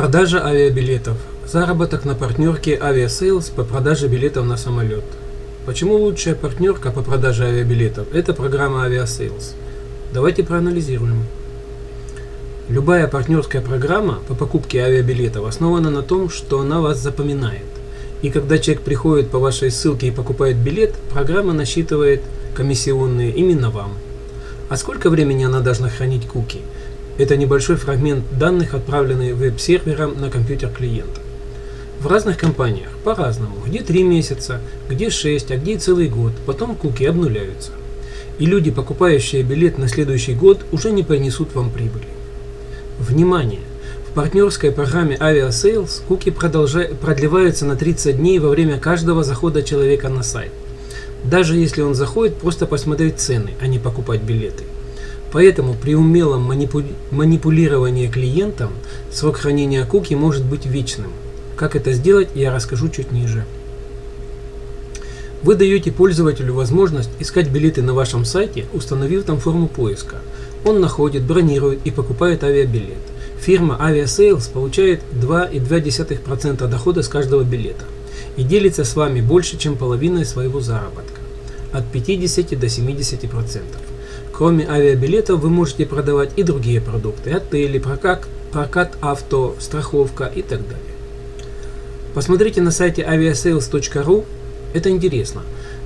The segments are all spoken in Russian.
Продажа авиабилетов. Заработок на партнерке Aviasales по продаже билетов на самолет. Почему лучшая партнерка по продаже авиабилетов? Это программа Aviasales. Давайте проанализируем. Любая партнерская программа по покупке авиабилетов основана на том, что она вас запоминает. И когда человек приходит по вашей ссылке и покупает билет, программа насчитывает комиссионные именно вам. А сколько времени она должна хранить куки? Это небольшой фрагмент данных, отправленный веб-сервером на компьютер клиента. В разных компаниях по-разному, где 3 месяца, где 6, а где целый год, потом куки обнуляются. И люди, покупающие билет на следующий год, уже не принесут вам прибыли. Внимание! В партнерской программе Aviasales куки продлеваются на 30 дней во время каждого захода человека на сайт. Даже если он заходит просто посмотреть цены, а не покупать билеты. Поэтому при умелом манипу... манипулировании клиентом срок хранения куки может быть вечным. Как это сделать, я расскажу чуть ниже. Вы даете пользователю возможность искать билеты на вашем сайте, установив там форму поиска. Он находит, бронирует и покупает авиабилет. Фирма Aviasales получает 2,2% дохода с каждого билета и делится с вами больше, чем половиной своего заработка – от 50 до 70%. Кроме авиабилетов вы можете продавать и другие продукты – отели, прокат, прокат авто, страховка и так далее. Посмотрите на сайте aviasales.ru, это интересно.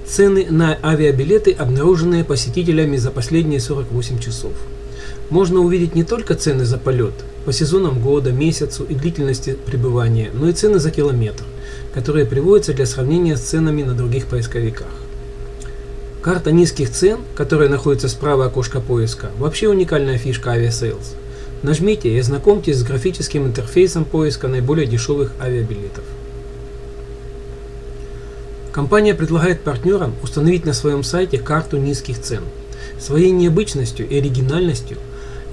Цены на авиабилеты, обнаруженные посетителями за последние 48 часов. Можно увидеть не только цены за полет, по сезонам года, месяцу и длительности пребывания, но и цены за километр, которые приводятся для сравнения с ценами на других поисковиках. Карта низких цен, которая находится справа окошка поиска, вообще уникальная фишка Aviasales. Нажмите и ознакомьтесь с графическим интерфейсом поиска наиболее дешевых авиабилетов. Компания предлагает партнерам установить на своем сайте карту низких цен. Своей необычностью и оригинальностью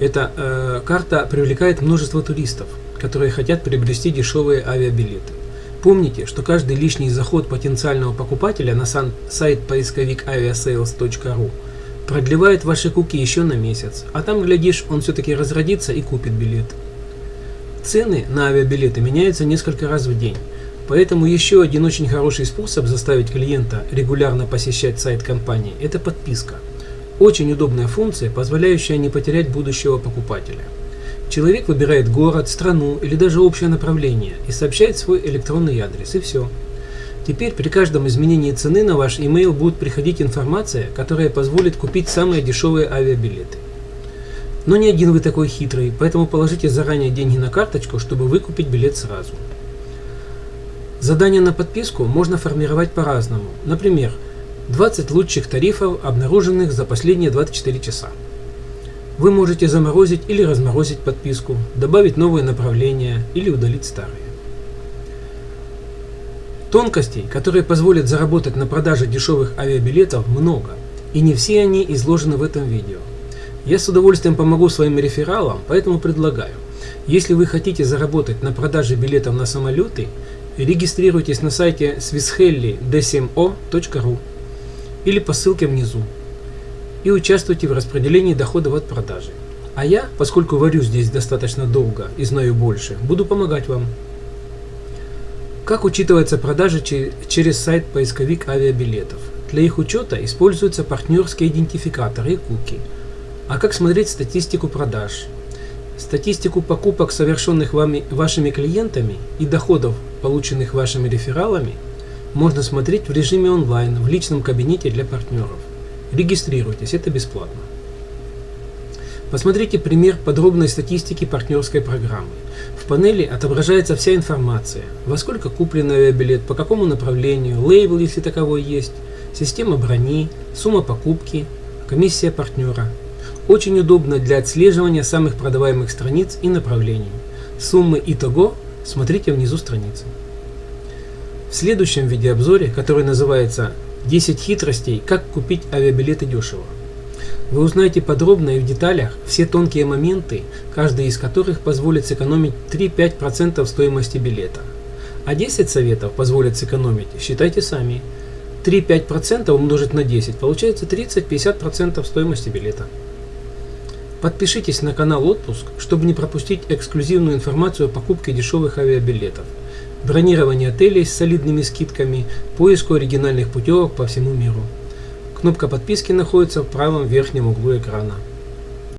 эта э, карта привлекает множество туристов, которые хотят приобрести дешевые авиабилеты. Помните, что каждый лишний заход потенциального покупателя на сайт поисковик aviasales.ru продлевает ваши куки еще на месяц, а там, глядишь, он все-таки разродится и купит билет. Цены на авиабилеты меняются несколько раз в день, поэтому еще один очень хороший способ заставить клиента регулярно посещать сайт компании – это подписка. Очень удобная функция, позволяющая не потерять будущего покупателя. Человек выбирает город, страну или даже общее направление и сообщает свой электронный адрес, и все. Теперь при каждом изменении цены на ваш email будет приходить информация, которая позволит купить самые дешевые авиабилеты. Но не один вы такой хитрый, поэтому положите заранее деньги на карточку, чтобы выкупить билет сразу. Задание на подписку можно формировать по-разному. Например, 20 лучших тарифов, обнаруженных за последние 24 часа. Вы можете заморозить или разморозить подписку, добавить новые направления или удалить старые. Тонкостей, которые позволят заработать на продаже дешевых авиабилетов, много, и не все они изложены в этом видео. Я с удовольствием помогу своим рефералам, поэтому предлагаю, если вы хотите заработать на продаже билетов на самолеты, регистрируйтесь на сайте swisshelly.dsmo.ru или по ссылке внизу и участвуйте в распределении доходов от продажи. А я, поскольку варю здесь достаточно долго и знаю больше, буду помогать вам. Как учитывается продажа через сайт-поисковик авиабилетов? Для их учета используются партнерские идентификаторы и куки. А как смотреть статистику продаж? Статистику покупок, совершенных вами, вашими клиентами и доходов, полученных вашими рефералами, можно смотреть в режиме онлайн в личном кабинете для партнеров. Регистрируйтесь, это бесплатно. Посмотрите пример подробной статистики партнерской программы. В панели отображается вся информация, во сколько куплен авиабилет, по какому направлению, лейбл, если таковой есть, система брони, сумма покупки, комиссия партнера. Очень удобно для отслеживания самых продаваемых страниц и направлений. Суммы итого смотрите внизу страницы. В следующем видеообзоре, который называется 10 хитростей, как купить авиабилеты дешево. Вы узнаете подробно и в деталях все тонкие моменты, каждый из которых позволит сэкономить 3-5% стоимости билета. А 10 советов позволят сэкономить, считайте сами. 3-5% умножить на 10 получается 30-50% стоимости билета. Подпишитесь на канал Отпуск, чтобы не пропустить эксклюзивную информацию о покупке дешевых авиабилетов, бронировании отелей с солидными скидками, поиску оригинальных путевок по всему миру. Кнопка подписки находится в правом верхнем углу экрана.